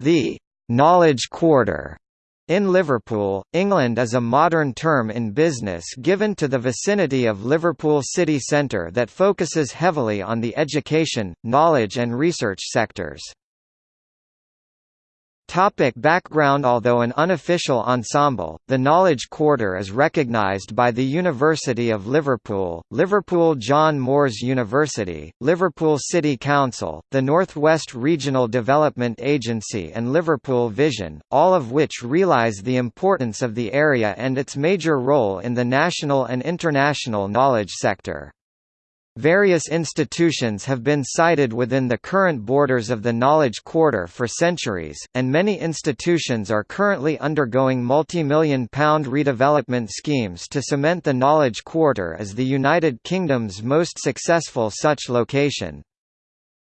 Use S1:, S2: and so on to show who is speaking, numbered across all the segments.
S1: The «knowledge quarter» in Liverpool, England is a modern term in business given to the vicinity of Liverpool city centre that focuses heavily on the education, knowledge and research sectors. Topic background Although an unofficial ensemble, the Knowledge Quarter is recognised by the University of Liverpool, Liverpool John Moores University, Liverpool City Council, the North West Regional Development Agency and Liverpool Vision, all of which realise the importance of the area and its major role in the national and international knowledge sector. Various institutions have been sited within the current borders of the Knowledge Quarter for centuries, and many institutions are currently undergoing multi-million pound redevelopment schemes to cement the Knowledge Quarter as the United Kingdom's most successful such location.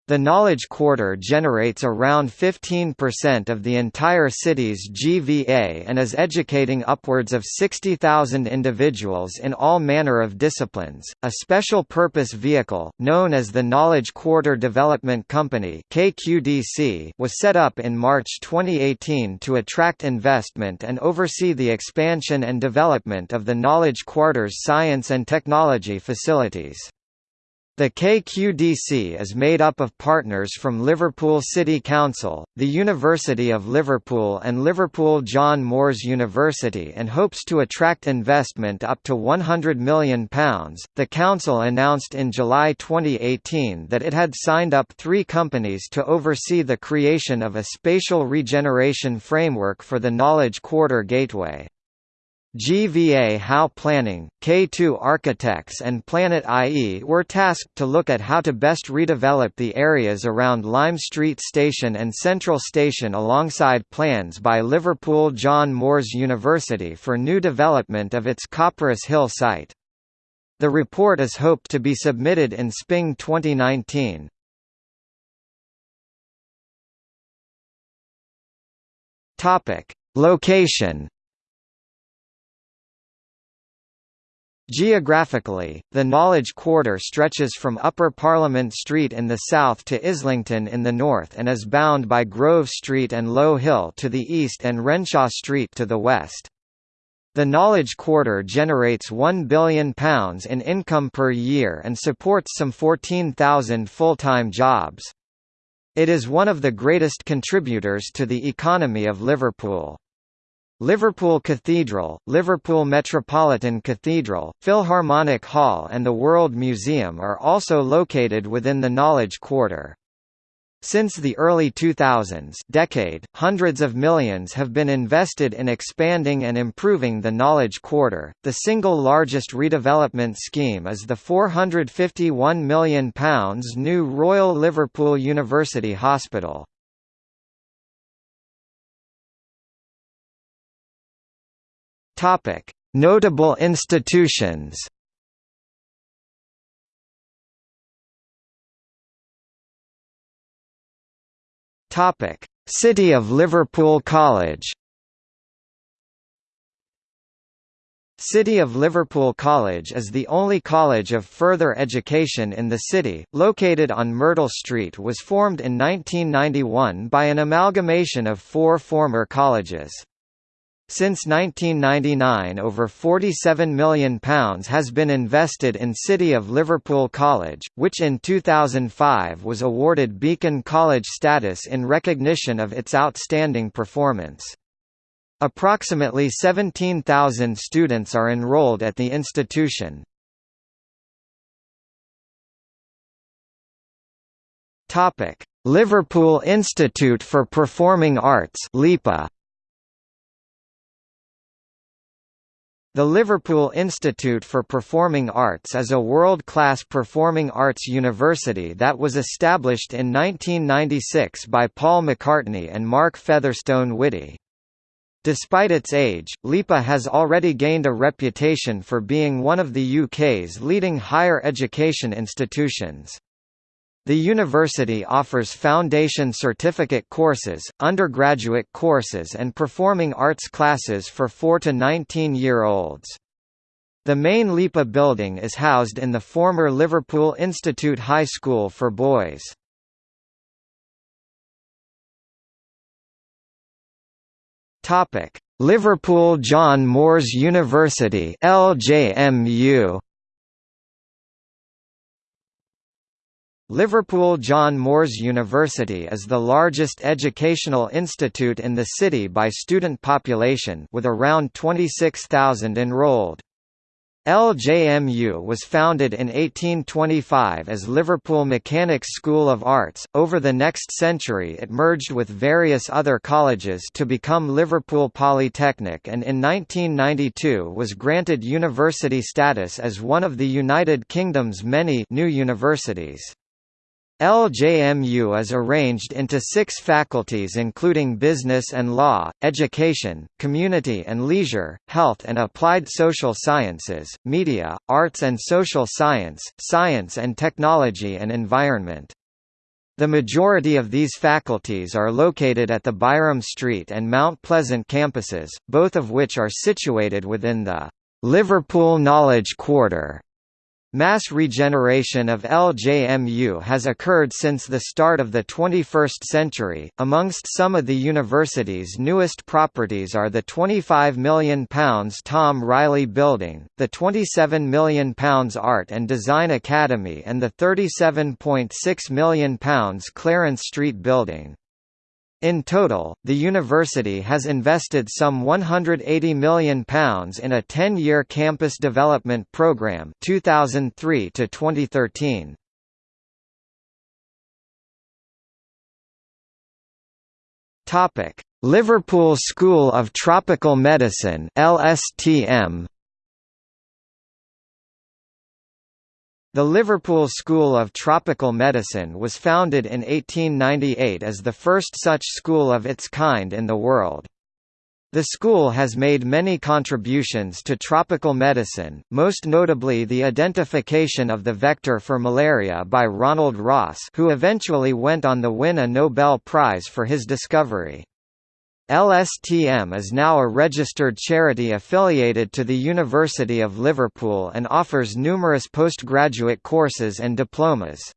S1: The Knowledge Quarter generates around 15% of the entire city's GVA and is educating upwards of 60,000 individuals in all manner of disciplines. A special purpose vehicle, known as the Knowledge Quarter Development Company (KQDC), was set up in March 2018 to attract investment and oversee the expansion and development of the Knowledge Quarter's science and technology facilities. The KQDC is made up of partners from Liverpool City Council, the University of Liverpool and Liverpool John Moores University and hopes to attract investment up to £100 million. The Council announced in July 2018 that it had signed up three companies to oversee the creation of a spatial regeneration framework for the Knowledge Quarter Gateway. GVA How Planning, K2 Architects and Planit IE were tasked to look at how to best redevelop the areas around Lime Street Station and Central Station alongside plans by Liverpool John Moores University for new development of its Copperas Hill site. The report is hoped to be submitted in spring 2019. Location Geographically, the Knowledge Quarter stretches from Upper Parliament Street in the south to Islington in the north and is bound by Grove Street and Low Hill to the east and Renshaw Street to the west. The Knowledge Quarter generates £1 billion in income per year and supports some 14,000 full-time jobs. It is one of the greatest contributors to the economy of Liverpool. Liverpool Cathedral, Liverpool Metropolitan Cathedral, Philharmonic Hall and the World Museum are also located within the Knowledge Quarter. Since the early 2000s decade, hundreds of millions have been invested in expanding and improving the Knowledge Quarter. The single largest redevelopment scheme is the £451 million new Royal Liverpool University Hospital. Topic: Notable institutions. Topic: City of Liverpool College. City of Liverpool College is the only college of further education in the city, located on Myrtle Street was formed in 1991 by an amalgamation of four former colleges. Since 1999 over £47 million has been invested in City of Liverpool College, which in 2005 was awarded Beacon College status in recognition of its outstanding performance. Approximately 17,000 students are enrolled at the institution. Liverpool Institute for Performing Arts LIPA The Liverpool Institute for Performing Arts is a world-class performing arts university that was established in 1996 by Paul McCartney and Mark Featherstone Witty. Despite its age, LIPA has already gained a reputation for being one of the UK's leading higher education institutions. The university offers foundation certificate courses, undergraduate courses and performing arts classes for 4 to 19-year-olds. The main LIPA building is housed in the former Liverpool Institute High School for Boys. Liverpool John Moores University LJMU Liverpool John Moores University is the largest educational institute in the city by student population with around 26,000 enrolled. LJMU was founded in 1825 as Liverpool Mechanics School of Arts. Over the next century, it merged with various other colleges to become Liverpool Polytechnic and in 1992 was granted university status as one of the United Kingdom's many new universities. LJMU is arranged into six faculties including Business and Law, Education, Community and Leisure, Health and Applied Social Sciences, Media, Arts and Social Science, Science and Technology and Environment. The majority of these faculties are located at the Byrom Street and Mount Pleasant campuses, both of which are situated within the Liverpool Knowledge Quarter. Mass regeneration of LJMU has occurred since the start of the 21st century. Amongst some of the university's newest properties are the £25 million Tom Reilly Building, the £27 million Art and Design Academy, and the £37.6 million Clarence Street Building. In total, the university has invested some £180 million in a 10-year campus development programme 2003 to 2013. Topic: Liverpool School of Tropical Medicine (LSTM). The Liverpool School of Tropical Medicine was founded in 1898 as the first such school of its kind in the world. The school has made many contributions to tropical medicine, most notably the identification of the vector for malaria by Ronald Ross who eventually went on to win a Nobel Prize for his discovery. LSTM is now a registered charity affiliated to the University of Liverpool and offers numerous postgraduate courses and diplomas.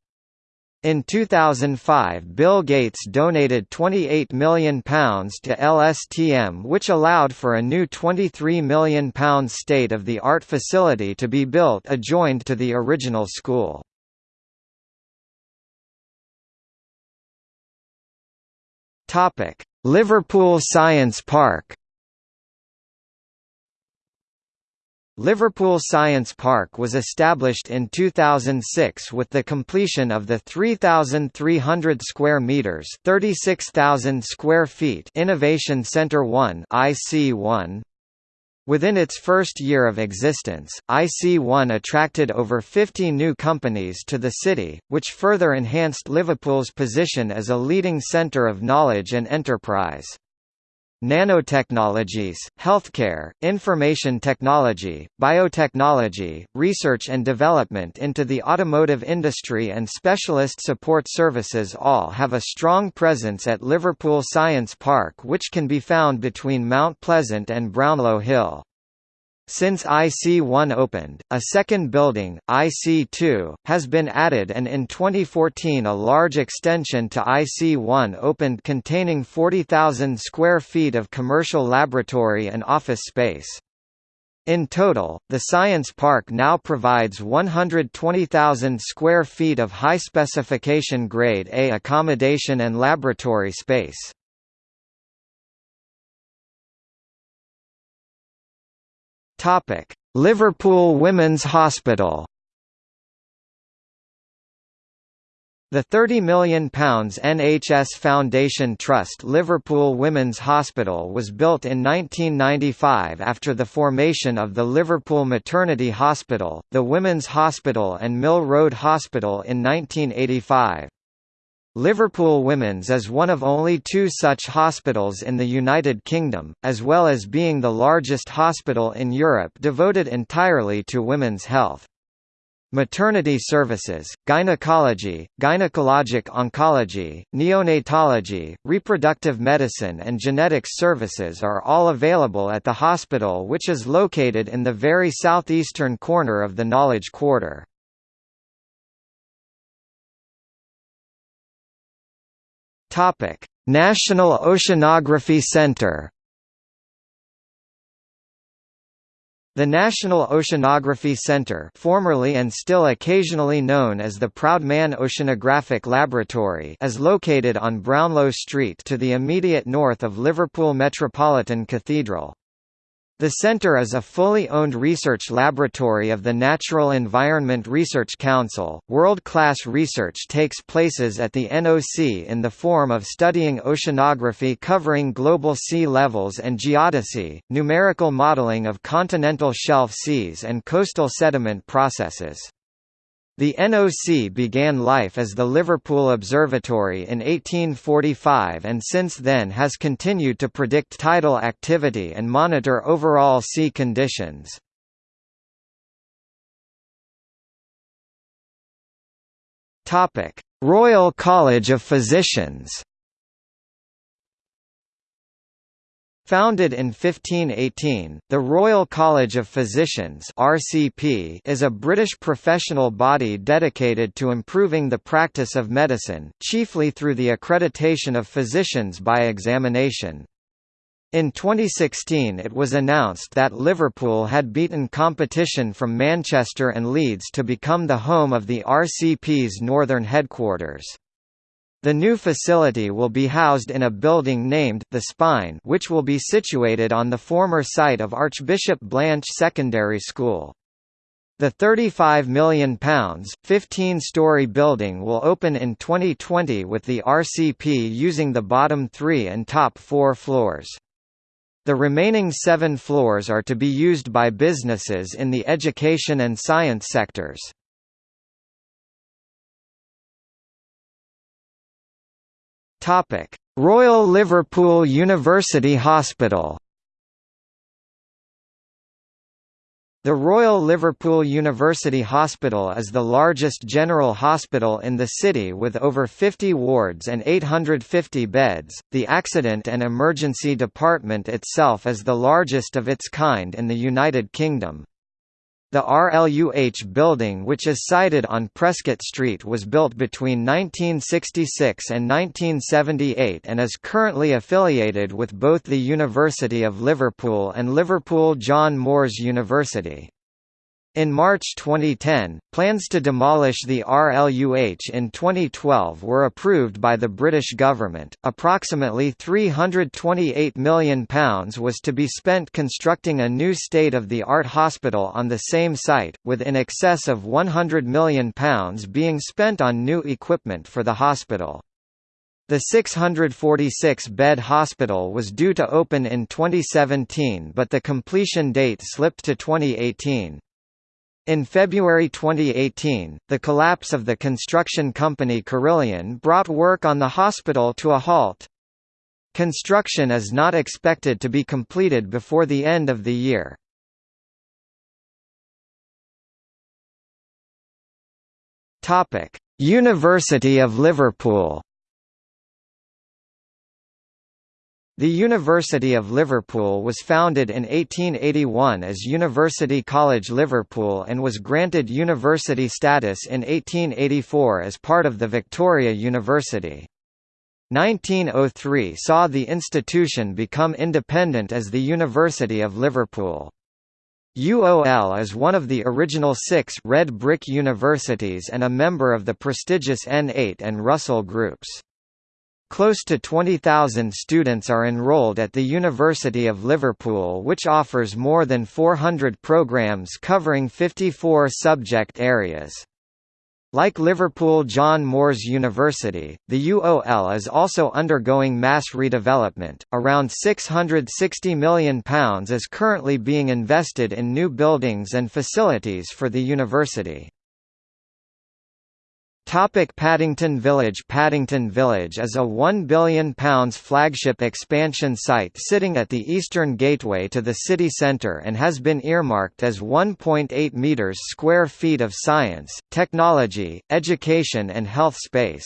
S1: In 2005 Bill Gates donated £28 million to LSTM which allowed for a new £23 million state-of-the-art facility to be built adjoined to the original school. Topic: Liverpool Science Park. Liverpool Science Park was established in 2006 with the completion of the 3,300 square meters (36,000 square feet) Innovation Centre 1 (IC1) Within its first year of existence, IC1 attracted over 50 new companies to the city, which further enhanced Liverpool's position as a leading centre of knowledge and enterprise. Nanotechnologies, healthcare, information technology, biotechnology, research and development into the automotive industry and specialist support services all have a strong presence at Liverpool Science Park which can be found between Mount Pleasant and Brownlow Hill. Since IC1 opened, a second building, IC2, has been added and in 2014 a large extension to IC1 opened containing 40,000 square feet of commercial laboratory and office space. In total, the Science Park now provides 120,000 square feet of high-specification Grade A accommodation and laboratory space. Topic: Liverpool Women's Hospital. The £30 million NHS Foundation Trust Liverpool Women's Hospital was built in 1995 after the formation of the Liverpool Maternity Hospital, the Women's Hospital and Mill Road Hospital in 1985. Liverpool Women's is one of only two such hospitals in the United Kingdom, as well as being the largest hospital in Europe devoted entirely to women's health. Maternity services, gynecology, gynecologic oncology, neonatology, reproductive medicine and genetics services are all available at the hospital which is located in the very southeastern corner of the Knowledge Quarter. Topic: National Oceanography Center. The National Oceanography Center formerly and still occasionally known as the Proudman Oceanographic Laboratory is located on Brownlow Street to the immediate north of Liverpool Metropolitan Cathedral. The center is a fully owned research laboratory of the Natural Environment Research Council. World class research takes places at the NOC in the form of studying oceanography covering global sea levels and geodesy, numerical modeling of continental shelf seas, and coastal sediment processes. The NOC began life as the Liverpool Observatory in 1845 and since then has continued to predict tidal activity and monitor overall sea conditions. Royal College of Physicians Founded in 1518, the Royal College of Physicians (RCP) is a British professional body dedicated to improving the practice of medicine, chiefly through the accreditation of physicians by examination. In 2016 it was announced that Liverpool had beaten competition from Manchester and Leeds to become the home of the RCP's northern headquarters. The new facility will be housed in a building named The Spine which will be situated on the former site of Archbishop Blanch Secondary School. The £35 million, 15-storey building will open in 2020 with the RCP using the bottom three and top four floors. The remaining seven floors are to be used by businesses in the education and science sectors. Topic: Royal Liverpool University Hospital. The Royal Liverpool University Hospital is the largest general hospital in the city with over 50 wards and 850 beds. The Accident and Emergency Department itself is the largest of its kind in the United Kingdom. The RLUH building which is sited on Prescot Street was built between 1966 and 1978 and is currently affiliated with both the University of Liverpool and Liverpool John Moores University. In March 2010, plans to demolish the RLUH in 2012 were approved by the British government. Approximately £328 million was to be spent constructing a new state of the art hospital on the same site, with in excess of £100 million being spent on new equipment for the hospital. The 646-bed hospital was due to open in 2017 but the completion date slipped to 2018. In February 2018, the collapse of the construction company Carillion brought work on the hospital to a halt. Construction is not expected to be completed before the end of the year. University of Liverpool The University of Liverpool was founded in 1881 as University College Liverpool and was granted university status in 1884 as part of the Victoria University. 1903 saw the institution become independent as the University of Liverpool. UOL is one of the original six red brick universities and a member of the prestigious N8 and Russell groups. Close to 20,000 students are enrolled at the University of Liverpool which offers more than 400 programs covering 54 subject areas. Like Liverpool John Moores University, the UOL is also undergoing mass redevelopment. Around £660 million is currently being invested in new buildings and facilities for the university. Topic Paddington Village Paddington Village is a £1 billion flagship expansion site sitting at the eastern gateway to the city centre and has been earmarked as 1.8 metres square feet of science, technology, education and health space.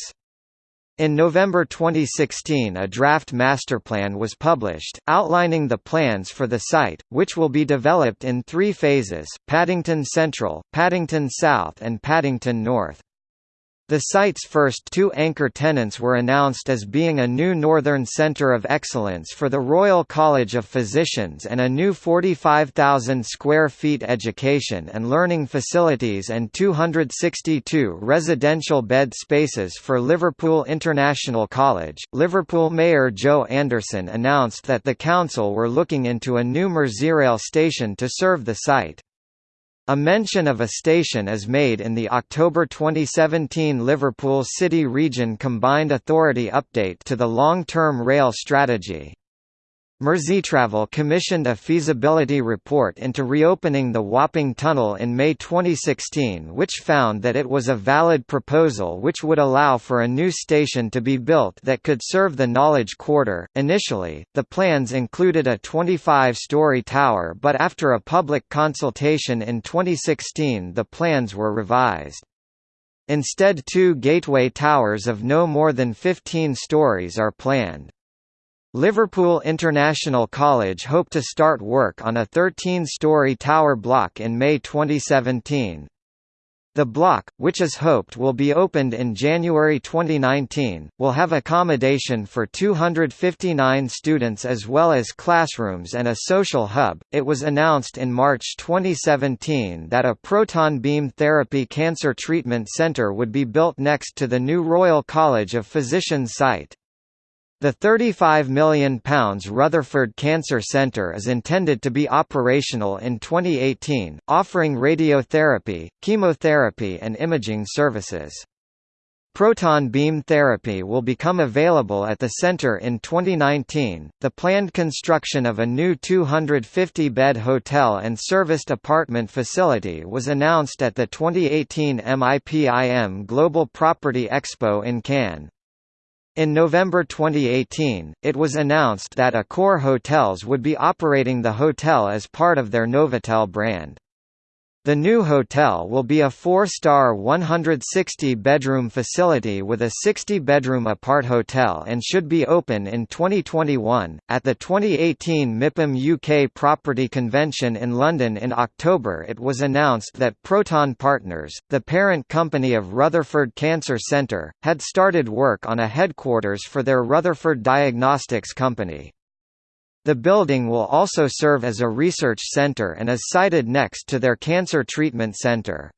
S1: In November 2016 a draft masterplan was published, outlining the plans for the site, which will be developed in three phases, Paddington Central, Paddington South and Paddington North. The site's first two anchor tenants were announced as being a new Northern Centre of Excellence for the Royal College of Physicians and a new 45,000 square feet education and learning facilities and 262 residential bed spaces for Liverpool International College. Liverpool Mayor Joe Anderson announced that the council were looking into a new Merseyrail station to serve the site. A mention of a station is made in the October 2017 Liverpool City Region Combined Authority update to the long-term rail strategy. Merseytravel commissioned a feasibility report into reopening the Wapping Tunnel in May 2016 which found that it was a valid proposal which would allow for a new station to be built that could serve the Knowledge Quarter. Initially, the plans included a 25-story tower but after a public consultation in 2016 the plans were revised. Instead two gateway towers of no more than 15 stories are planned. Liverpool International College hoped to start work on a 13-story tower block in May 2017. The block, which is hoped will be opened in January 2019, will have accommodation for 259 students as well as classrooms and a social hub. It was announced in March 2017 that a proton beam therapy cancer treatment center would be built next to the new Royal College of Physicians site. The £35 million Rutherford Cancer Centre is intended to be operational in 2018, offering radiotherapy, chemotherapy and imaging services. Proton beam therapy will become available at the center in 2019. The planned construction of a new 250 bed hotel and serviced apartment facility was announced at the 2018 MIPIM Global Property Expo in Cannes. In November 2018, it was announced that Accor Hotels would be operating the hotel as part of their Novotel brand. The new hotel will be a four-star 160-bedroom facility with a 60-bedroom apart hotel and should be open in 2021. At the 2018 MIPIM UK Property Convention in London in October it was announced that Proton Partners, the parent company of Rutherford Cancer Centre, had started work on a headquarters for their Rutherford Diagnostics company. The building will also serve as a research center and is sited next to their cancer treatment center.